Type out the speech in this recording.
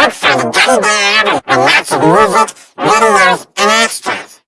Look for the Teddy Bear Album with lots of music, videos, and extras.